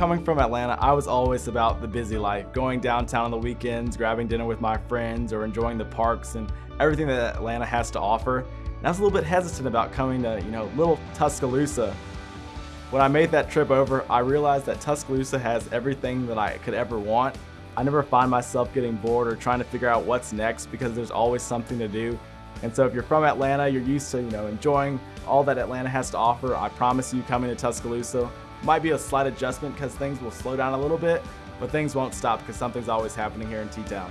coming from Atlanta, I was always about the busy life, going downtown on the weekends, grabbing dinner with my friends, or enjoying the parks and everything that Atlanta has to offer. And I was a little bit hesitant about coming to, you know, little Tuscaloosa. When I made that trip over, I realized that Tuscaloosa has everything that I could ever want. I never find myself getting bored or trying to figure out what's next because there's always something to do. And so if you're from Atlanta, you're used to, you know, enjoying all that Atlanta has to offer. I promise you coming to Tuscaloosa might be a slight adjustment because things will slow down a little bit, but things won't stop because something's always happening here in T-Town.